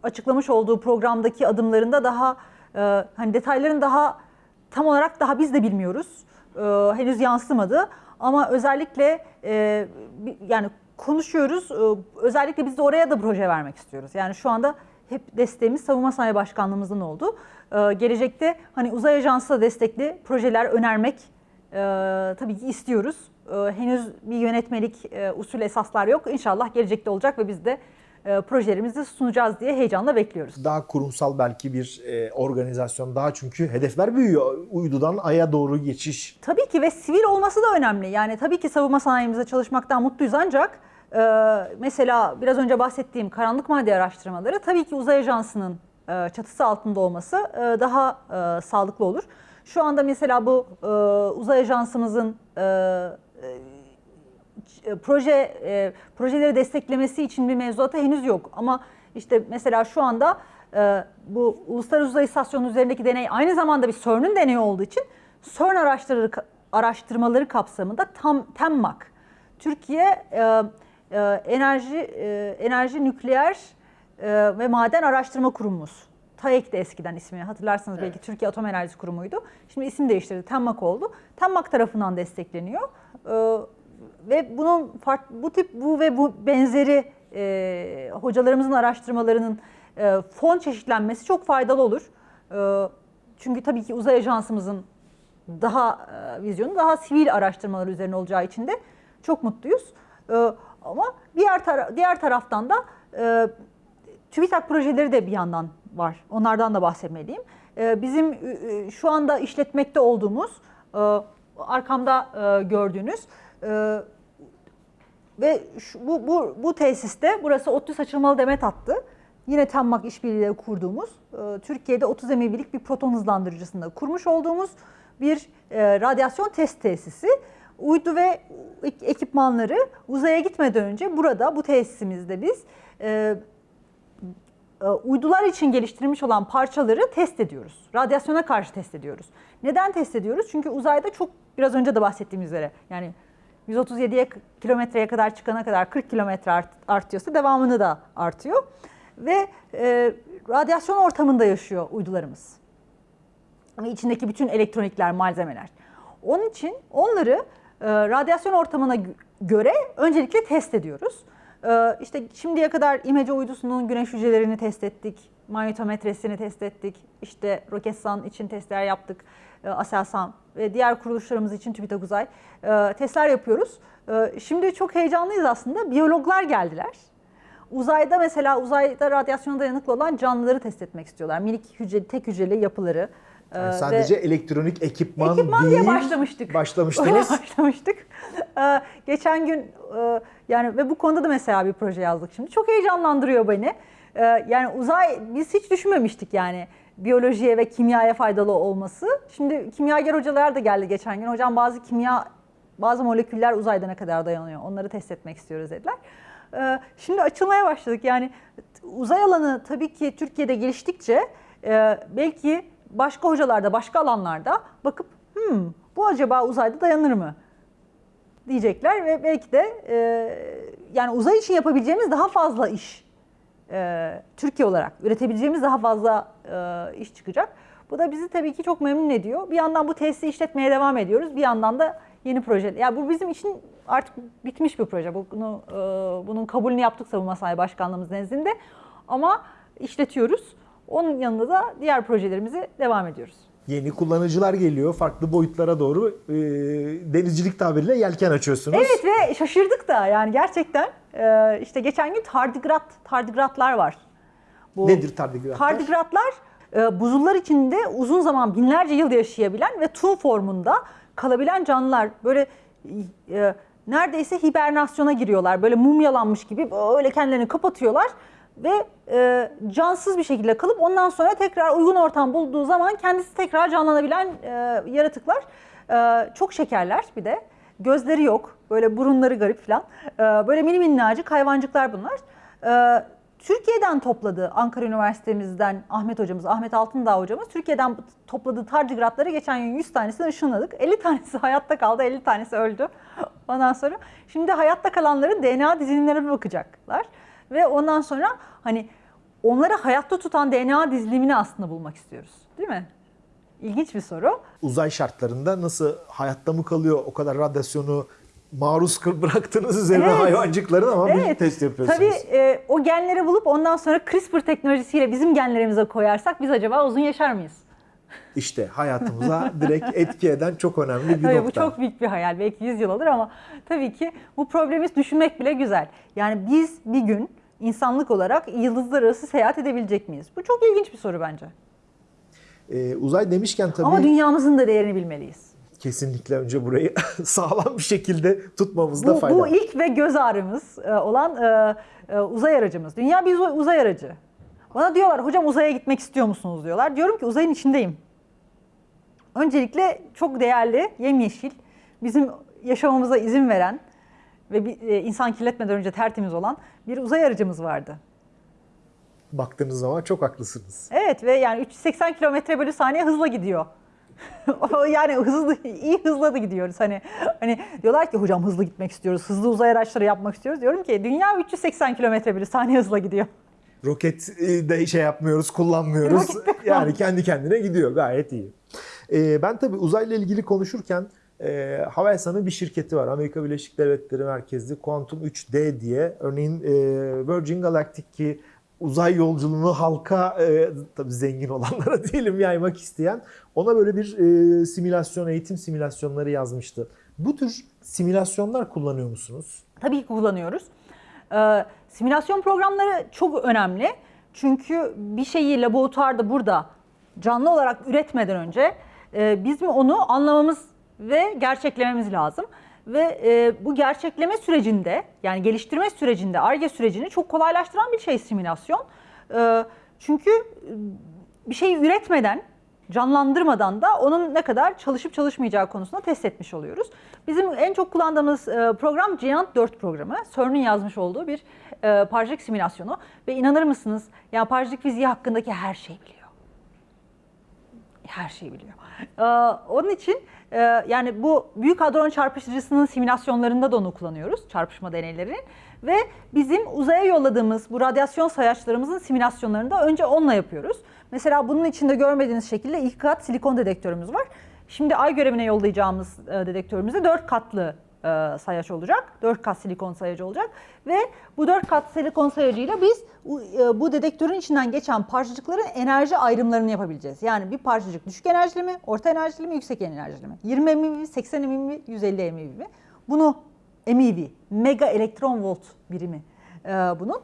açıklamış olduğu programdaki adımlarında daha e, hani detayların daha tam olarak daha biz de bilmiyoruz. Ee, henüz yansımadı ama özellikle yani konuşuyoruz. Ee, özellikle biz de oraya da proje vermek istiyoruz. Yani şu anda hep desteğimiz Savunma Sanayi Başkanlığımızın oldu. Ee, gelecekte hani uzay ajansı da destekli projeler önermek e, tabii ki istiyoruz. Ee, henüz bir yönetmelik e, usul esaslar yok. İnşallah gelecekte olacak ve biz de e, projelerimizi sunacağız diye heyecanla bekliyoruz. Daha kurumsal belki bir e, organizasyon daha çünkü hedefler büyüyor. Uydudan aya doğru geçiş. Tabii ki ve sivil olması da önemli. Yani tabii ki savunma sanayimizde çalışmaktan mutluyuz ancak e, mesela biraz önce bahsettiğim karanlık madde araştırmaları tabii ki uzay ajansının e, çatısı altında olması e, daha e, sağlıklı olur. Şu anda mesela bu e, uzay ajansımızın e, proje e, projeleri desteklemesi için bir mevzuata henüz yok. Ama işte mesela şu anda e, bu Uluslararası Uzay İstasyonu üzerindeki deney aynı zamanda bir CERN'ün deneyi olduğu için CERN araştırmaları, araştırmaları kapsamında tam TEMMAK Türkiye e, e, Enerji e, Enerji Nükleer e, ve Maden Araştırma Kurumumuz. TAEK de eskiden ismi hatırlarsanız belki Türkiye Atom Enerjisi Kurumu'ydu. Şimdi isim değiştirdi. TEMMAK oldu. TEMMAK tarafından destekleniyor. E, ve bunun fark, bu tip bu ve bu benzeri e, hocalarımızın araştırmalarının e, fon çeşitlenmesi çok faydalı olur. E, çünkü tabii ki uzay ajansımızın daha e, vizyonu daha sivil araştırmalar üzerine olacağı için de çok mutluyuz. E, ama diğer tara- diğer taraftan da e, TÜBİTAK projeleri de bir yandan var. Onlardan da bahsetmeliyim. E, bizim e, şu anda işletmekte olduğumuz e, arkamda e, gördüğünüz e, ve şu, bu, bu, bu tesiste burası ODTÜ Saçılmalı Demet Hattı. Yine TEMMAK işbirliğiyle kurduğumuz, e, Türkiye'de 30 MeV'lik bir proton hızlandırıcısında kurmuş olduğumuz bir e, radyasyon test tesisi. Uydu ve ek- ekipmanları uzaya gitmeden önce burada bu tesisimizde biz e, e, uydular için geliştirilmiş olan parçaları test ediyoruz. Radyasyona karşı test ediyoruz. Neden test ediyoruz? Çünkü uzayda çok biraz önce de bahsettiğim üzere yani 137'ye kilometreye kadar çıkana kadar 40 kilometre art, artıyorsa devamını da artıyor. Ve e, radyasyon ortamında yaşıyor uydularımız. Ve içindeki bütün elektronikler, malzemeler. Onun için onları e, radyasyon ortamına gö- göre öncelikle test ediyoruz. E, işte şimdiye kadar İMECE uydusunun güneş hücrelerini test ettik, manyetometresini test ettik, işte Roketsan için testler yaptık, e, Aselsan ve diğer kuruluşlarımız için TÜBİTAK Uzay e, testler yapıyoruz. E, şimdi çok heyecanlıyız aslında. Biyologlar geldiler. Uzayda mesela uzayda radyasyona dayanıklı olan canlıları test etmek istiyorlar. Minik hücreli, tek hücreli yapıları. Yani ve- sadece elektronik ekipman, Ekipman değil. diye başlamıştık. Öyle Başlamıştınız. [LAUGHS] başlamıştık. Geçen gün yani ve bu konuda da mesela bir proje yazdık şimdi. Çok heyecanlandırıyor beni. Ee, yani uzay biz hiç düşünmemiştik yani biyolojiye ve kimyaya faydalı olması. Şimdi kimyager hocalar da geldi geçen gün. Hocam bazı kimya Bazı moleküller uzayda ne kadar dayanıyor onları test etmek istiyoruz dediler. Ee, Şimdi açılmaya başladık. Yani uzay alanı tabii ki Türkiye'de geliştikçe e, belki başka hocalarda, başka alanlarda bakıp hmm, bu acaba uzayda dayanır mı? diyecekler ve belki de e, yani uzay için yapabileceğimiz daha fazla iş e, Türkiye olarak üretebileceğimiz daha fazla e, iş çıkacak. Bu da bizi tabii ki çok memnun ediyor. Bir yandan bu tesisi işletmeye devam ediyoruz. Bir yandan da yeni proje. Ya bu bizim için artık bitmiş bir proje. Bunu e, bunun kabulünü yaptık Savunma Sanayi Başkanlığımız nezdinde. Ama işletiyoruz. Onun yanında da diğer projelerimizi devam ediyoruz. Yeni kullanıcılar geliyor. Farklı boyutlara doğru e, denizcilik tabiriyle yelken açıyorsunuz. Evet ve şaşırdık da yani gerçekten e, işte geçen gün tardigrat tardigratlar var. Bu Nedir tardigratlar? Tardigratlar e, buzullar içinde uzun zaman binlerce yıl yaşayabilen ve tuz formunda kalabilen canlılar. Böyle e, neredeyse hibernasyona giriyorlar. Böyle mumyalanmış gibi böyle kendilerini kapatıyorlar ve e, cansız bir şekilde kalıp ondan sonra tekrar uygun ortam bulduğu zaman kendisi tekrar canlanabilen e, yaratıklar. E, çok şekerler bir de. Gözleri yok. Böyle burunları garip falan. E, böyle mini minnacık hayvancıklar bunlar. E, Türkiye'den topladığı Ankara Üniversitemizden Ahmet hocamız, Ahmet Altındağ hocamız Türkiye'den topladığı tardigratları geçen gün 100 tanesini ışınladık. [LAUGHS] 50 tanesi hayatta kaldı, 50 tanesi öldü. Ondan sonra şimdi hayatta kalanların DNA dizilimlerine bakacaklar. Ve ondan sonra hani onları hayatta tutan DNA dizilimini aslında bulmak istiyoruz. Değil mi? İlginç bir soru. Uzay şartlarında nasıl hayatta mı kalıyor o kadar radyasyonu maruz [LAUGHS] bıraktığınız üzerine Evet. hayvancıkların ama bir Evet. test yapıyorsunuz. Tabii e, o genleri bulup ondan sonra CRISPR teknolojisiyle bizim genlerimize koyarsak biz acaba uzun yaşar mıyız? İşte hayatımıza direkt etki eden çok önemli bir Tabii nokta. bu çok büyük bir hayal. Belki 100 yıl alır ama tabii ki bu problemi düşünmek bile güzel. Yani biz bir gün insanlık olarak yıldızlar arası seyahat edebilecek miyiz? Bu çok ilginç bir soru bence. Ee, uzay demişken tabii Ama dünyamızın da değerini bilmeliyiz. kesinlikle önce burayı [LAUGHS] sağlam bir şekilde tutmamızda Bu, fayda bu ilk ve göz ağrımız e, olan e, e, uzay aracımız. Dünya bir uzay aracı. Bana diyorlar hocam uzaya gitmek istiyor musunuz diyorlar. Diyorum ki uzayın içindeyim. Öncelikle çok değerli, yemyeşil, bizim yaşamamıza izin veren ve bir, e, insan kirletmeden önce tertemiz olan bir uzay aracımız vardı. Baktığınız zaman çok haklısınız. Evet ve yani 380 kilometre bölü saniye hızla gidiyor. [LAUGHS] Yani hızlı, iyi hızla da gidiyoruz. Hani hani diyorlar ki hocam hızlı gitmek istiyoruz, hızlı uzay araçları yapmak istiyoruz. Diyorum ki dünya 380 kilometre bölü saniye hızla gidiyor. Roket e, de şey yapmıyoruz, kullanmıyoruz. yani kendi kendine gidiyor. Gayet iyi. Ee, ben tabii uzayla ilgili konuşurken e, Havelsan'ın bir şirketi var. Amerika Birleşik Devletleri merkezli Quantum 3D diye. Örneğin e, Virgin Galactic ki uzay yolculuğunu halka e, tabii zengin olanlara [LAUGHS] diyelim yaymak isteyen ona böyle bir e, simülasyon, eğitim simülasyonları yazmıştı. Bu tür simülasyonlar kullanıyor musunuz? Tabii ki kullanıyoruz. Ee, simülasyon programları çok önemli. Çünkü bir şeyi laboratuvarda burada canlı olarak üretmeden önce e, bizim onu anlamamız ve gerçeklememiz lazım. Ve e, bu gerçekleme sürecinde yani geliştirme sürecinde, ARGE sürecini çok kolaylaştıran bir şey simülasyon. E, çünkü bir şeyi üretmeden, canlandırmadan da onun ne kadar çalışıp çalışmayacağı konusunda test etmiş oluyoruz. Bizim en çok kullandığımız e, program Giant 4 programı. CERN'ün yazmış olduğu bir e, parçacık simülasyonu. Ve inanır mısınız? Yani parçacık fiziği hakkındaki her şeyi biliyor. Her şeyi biliyor. Ee, onun için e, yani bu Büyük Hadron Çarpıştırıcısının simülasyonlarında da onu kullanıyoruz. Çarpışma deneylerinin. Ve bizim uzaya yolladığımız bu radyasyon sayaçlarımızın simülasyonlarında önce onunla yapıyoruz. Mesela bunun içinde görmediğiniz şekilde ilk kat silikon dedektörümüz var. Şimdi ay görevine yollayacağımız e, dedektörümüzde 4 katlı e, sayaç olacak. 4 kat silikon sayacı olacak. Ve bu 4 kat silikon sayacıyla biz e, bu dedektörün içinden geçen parçacıkların enerji ayrımlarını yapabileceğiz. Yani bir parçacık düşük enerjili mi, orta enerjili mi, yüksek enerjili mi? 20 MeV, 80 MeV, 150 MeV mi? Bunu MeV, mega elektron volt birimi bunun.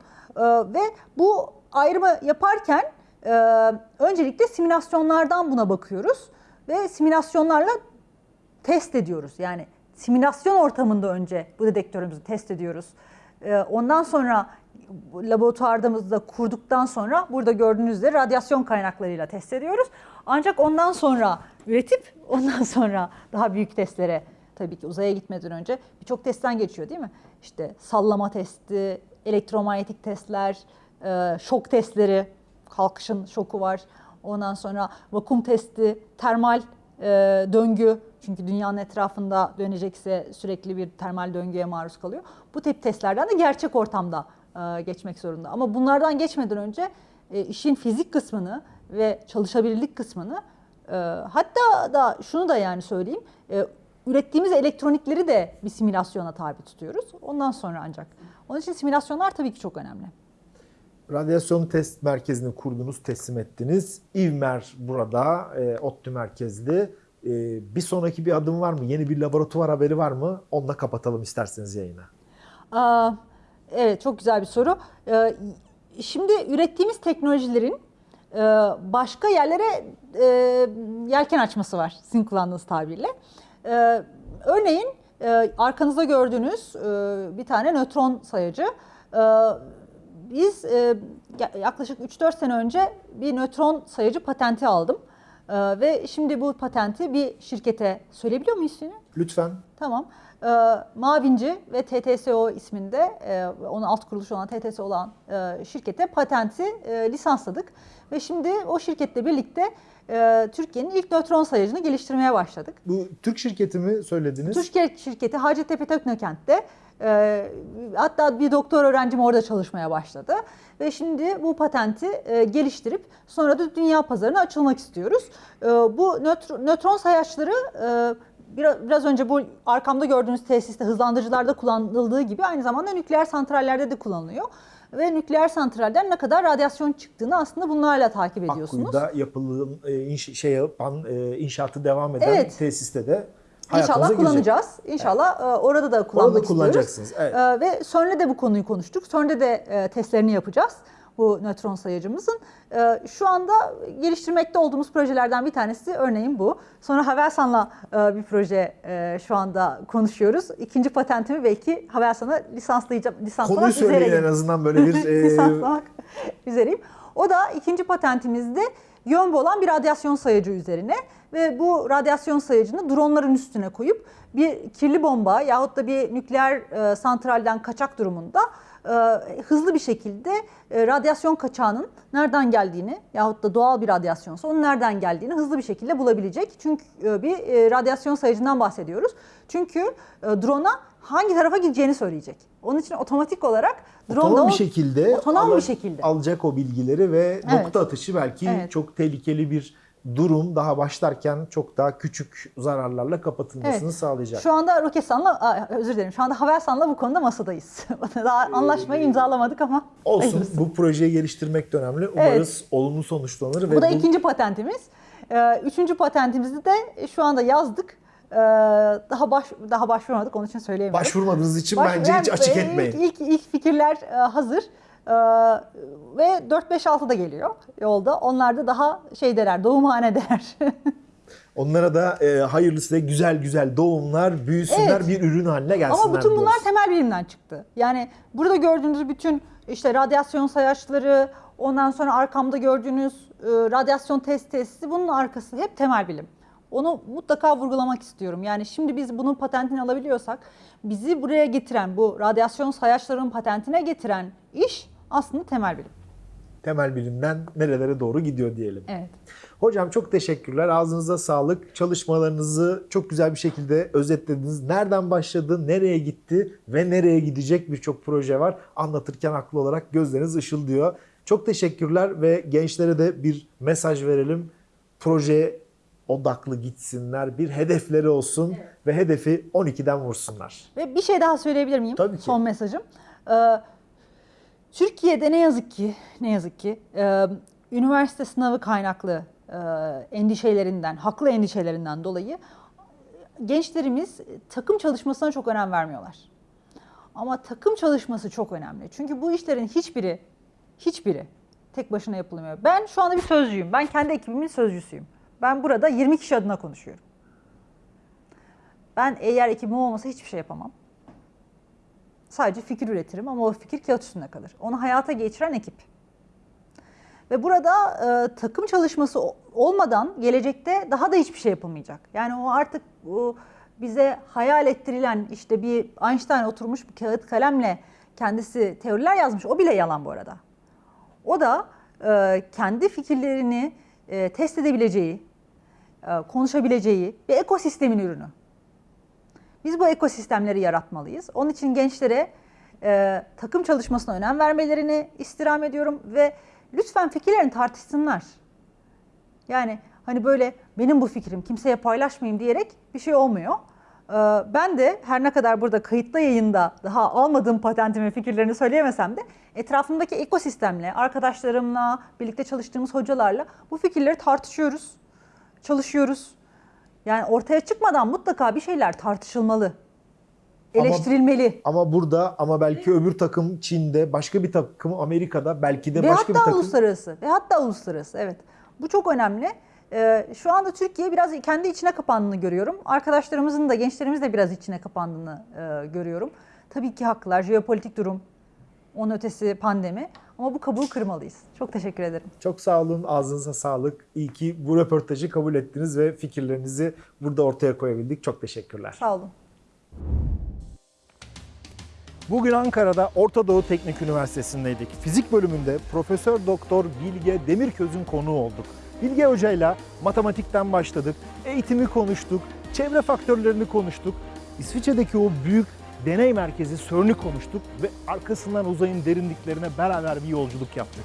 Ve bu ayrımı yaparken e, öncelikle simülasyonlardan buna bakıyoruz. Ve simülasyonlarla test ediyoruz. Yani simülasyon ortamında önce bu dedektörümüzü test ediyoruz. Ee, Ondan sonra laboratuvarımızda kurduktan sonra burada gördüğünüz üzere radyasyon kaynaklarıyla test ediyoruz. Ancak ondan sonra üretip ondan sonra daha büyük testlere tabii ki uzaya gitmeden önce birçok testten geçiyor değil mi? İşte sallama testi, elektromanyetik testler, e, şok testleri, kalkışın şoku var. Ondan sonra vakum testi, termal e, döngü. Çünkü dünyanın etrafında dönecekse sürekli bir termal döngüye maruz kalıyor. Bu tip testlerden de gerçek ortamda e, geçmek zorunda. Ama bunlardan geçmeden önce e, işin fizik kısmını ve çalışabilirlik kısmını e, hatta da şunu da yani söyleyeyim. e, ürettiğimiz elektronikleri de bir simülasyona tabi tutuyoruz. Ondan sonra ancak. Onun için simülasyonlar tabii ki çok önemli. Radyasyon test merkezini kurdunuz, teslim ettiniz. İvmer burada, e, ODTÜ merkezli. E, bir sonraki bir adım var mı? Yeni bir laboratuvar haberi var mı? Onunla kapatalım isterseniz yayını. Aa, evet çok güzel bir soru. Ee, şimdi ürettiğimiz teknolojilerin e, başka yerlere e, yelken açması var sizin kullandığınız tabirle. Ee, örneğin e, arkanızda gördüğünüz e, bir tane nötron sayacı. Ee, biz e, ya- yaklaşık 3-4 sene önce bir nötron sayacı patenti aldım. Ee, ve şimdi bu patenti bir şirkete söyleyebiliyor muyuz ismini? Lütfen. Tamam. Ee, Mavinci ve TTSO isminde e, onun alt kuruluşu olan TTSO olan e, şirkete patenti e, lisansladık. Ve şimdi o şirketle birlikte e, Türkiye'nin ilk nötron sayacını geliştirmeye başladık. Bu Türk şirketi mi söylediniz? Türkiye şirketi Hacettepe Teknokent'te e, hatta bir doktor öğrencim orada çalışmaya başladı. Ve şimdi bu patenti e, geliştirip sonra da dünya pazarına açılmak istiyoruz. E, bu nötr- nötron sayaçları e, biraz, biraz önce bu arkamda gördüğünüz tesiste hızlandırıcılarda kullanıldığı gibi aynı zamanda nükleer santrallerde de kullanılıyor. Ve nükleer santralden ne kadar radyasyon çıktığını aslında bunlarla takip ediyorsunuz. Akkuyu'da yapılan, e, şey yapan, e, inşaatı devam eden Evet. tesiste de İnşallah girecek. kullanacağız. İnşallah e, orada da kullanmak Orada kullanacaksınız, evet. E, Ve CERN'le de bu konuyu konuştuk. CERN'de de e, testlerini yapacağız bu nötron sayacımızın. Şu anda geliştirmekte olduğumuz projelerden bir tanesi örneğin bu. Sonra Havelsan'la bir proje şu anda konuşuyoruz. İkinci patentimi belki Havelsan'a lisanslayacağım. Lisanslamak Konuyu söyleyin üzereyim. en azından böyle bir... [LAUGHS] e, lisanslamak üzereyim. O da ikinci patentimizde yön olan bir radyasyon sayacı üzerine ve bu radyasyon sayacını dronların üstüne koyup bir kirli bomba yahut da bir nükleer e, santralden kaçak durumunda e, hızlı bir şekilde e, radyasyon kaçağının nereden geldiğini yahut da doğal bir radyasyonsa onun nereden geldiğini hızlı bir şekilde bulabilecek. Çünkü e, bir e, radyasyon sayacından bahsediyoruz. Çünkü e, drone'a hangi tarafa gideceğini söyleyecek. Onun için otomatik olarak drone otonom bir şekilde otonom bir şekilde. alacak o bilgileri ve Evet. nokta atışı belki Evet. çok tehlikeli bir durum daha başlarken çok daha küçük zararlarla kapatılmasını Evet. sağlayacak. Şu anda Roketsan'la, özür dilerim, şu anda Havelsan'la bu konuda masadayız. [LAUGHS] Daha anlaşmayı imzalamadık ama Olsun hayırlısı. bu projeyi geliştirmek de önemli. Umarız olumlu sonuçlanır. ve Bu da ikinci patentimiz. Ee, Üçüncü patentimizi de şu anda yazdık. Ee, Daha baş daha başvurmadık onun için söyleyemiyorum. Başvurmadığınız için Baş- bence hiç açık etmeyin. İlk, ilk, ilk fikirler e, hazır. Ee, ve 4-5-6 da geliyor yolda. Onlar da daha şeydeler, doğumhanedeler. [LAUGHS] Onlara da e, hayırlısı ve güzel güzel doğumlar, büyüsünler, Evet. bir ürün haline gelsinler. Ama bütün bunlar temel bilimden çıktı. Yani burada gördüğünüz bütün işte radyasyon sayaçları, ondan sonra arkamda gördüğünüz e, radyasyon test testi bunun arkası hep temel bilim. Onu mutlaka vurgulamak istiyorum. Yani şimdi biz bunun patentini alabiliyorsak bizi buraya getiren bu radyasyon sayaçlarının patentine getiren iş aslında temel bilim. temel bilimden nerelere doğru gidiyor diyelim. Evet. Hocam çok teşekkürler. Ağzınıza sağlık. Çalışmalarınızı çok güzel bir şekilde özetlediniz. Nereden başladı, nereye gitti ve nereye gidecek birçok proje var. Anlatırken haklı olarak gözleriniz ışıldıyor. Çok teşekkürler ve gençlere de bir mesaj verelim. Proje odaklı gitsinler, bir hedefleri olsun ve hedefi 12'den vursunlar. Ve bir şey daha söyleyebilir miyim? Tabii ki. Son mesajım. Ee, Türkiye'de ne yazık ki, ne yazık ki e, üniversite sınavı kaynaklı e, endişelerinden, haklı endişelerinden dolayı gençlerimiz takım çalışmasına çok önem vermiyorlar. Ama takım çalışması çok önemli. Çünkü bu işlerin hiçbiri, hiçbiri tek başına yapılmıyor. Ben şu anda bir sözcüyüm. Ben kendi ekibimin sözcüsüyüm. Ben burada 20 kişi adına konuşuyorum. Ben eğer ekibim olmasa hiçbir şey yapamam. Sadece fikir üretirim ama o fikir kağıt üstünde kalır. Onu hayata geçiren ekip. Ve burada e, takım çalışması olmadan gelecekte daha da hiçbir şey yapılmayacak. Yani o artık o bize hayal ettirilen işte bir Einstein oturmuş bir kağıt kalemle kendisi teoriler yazmış. O bile yalan bu arada. O da e, kendi fikirlerini e, test edebileceği, konuşabileceği bir ekosistemin ürünü. Biz bu ekosistemleri yaratmalıyız. Onun için gençlere e, takım çalışmasına önem vermelerini istirham ediyorum ve lütfen fikirlerini tartışsınlar. Yani hani böyle benim bu fikrim kimseye paylaşmayayım diyerek bir şey olmuyor. Ee, Ben de her ne kadar burada kayıtlı yayında daha almadığım patentimi fikirlerini söyleyemesem de etrafımdaki ekosistemle, arkadaşlarımla, birlikte çalıştığımız hocalarla bu fikirleri tartışıyoruz, çalışıyoruz. Yani ortaya çıkmadan mutlaka bir şeyler tartışılmalı, Ama- eleştirilmeli. Ama burada ama belki öbür takım Çin'de, başka bir takım Amerika'da, belki de Ve başka bir hatta takım uluslararası. Ve hatta uluslararası. Evet. Bu çok önemli. Ee, şu anda Türkiye biraz kendi içine kapandığını görüyorum. Arkadaşlarımızın da gençlerimiz de biraz içine kapandığını e, görüyorum. Tabii ki haklılar. Jeopolitik durum, onun ötesi pandemi. Ama bu kabuğu kırmalıyız. Çok teşekkür ederim. Çok sağ olun, ağzınıza sağlık. İyi ki bu röportajı kabul ettiniz ve fikirlerinizi burada ortaya koyabildik. Çok teşekkürler. Sağ olun. Bugün Ankara'da Orta Doğu Teknik Üniversitesi'ndeydik. Fizik bölümünde Profesör Doktor Bilge Demirköz'ün konuğu olduk. Bilge Hoca'yla matematikten başladık, eğitimi konuştuk, çevre faktörlerini konuştuk. İsviçre'deki o büyük deney merkezi CERN'ü konuştuk ve arkasından uzayın derinliklerine beraber bir yolculuk yaptık.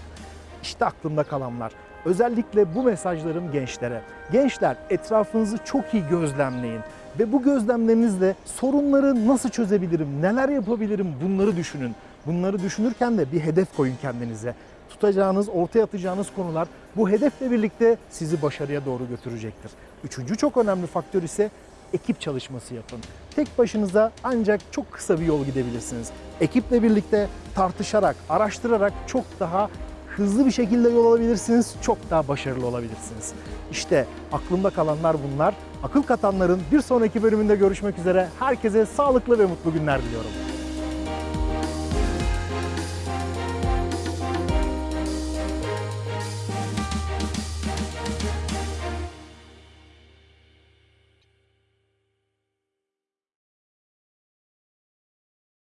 İşte aklımda kalanlar. Özellikle bu mesajlarım gençlere. Gençler etrafınızı çok iyi gözlemleyin ve bu gözlemlerinizle sorunları nasıl çözebilirim, neler yapabilirim bunları düşünün. Bunları düşünürken de bir hedef koyun kendinize. Tutacağınız, ortaya atacağınız konular bu hedefle birlikte sizi başarıya doğru götürecektir. Üçüncü çok önemli faktör ise ekip çalışması yapın. Tek başınıza ancak çok kısa bir yol gidebilirsiniz. Ekiple birlikte tartışarak, araştırarak çok daha hızlı bir şekilde yol alabilirsiniz, çok daha başarılı olabilirsiniz. İşte aklımda kalanlar bunlar. Akıl katanların bir sonraki bölümünde görüşmek üzere. Herkese sağlıklı ve mutlu günler diliyorum.